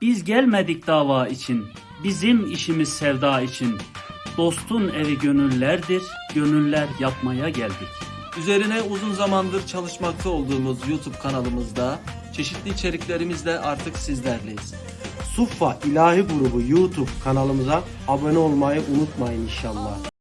Biz gelmedik dava için, bizim işimiz sevda için. Dostun evi gönüllerdir, gönüller yapmaya geldik. Üzerine uzun zamandır çalışmakta olduğumuz YouTube kanalımızda çeşitli içeriklerimizle artık sizlerleyiz. Suffa İlahi Grubu YouTube kanalımıza abone olmayı unutmayın inşallah.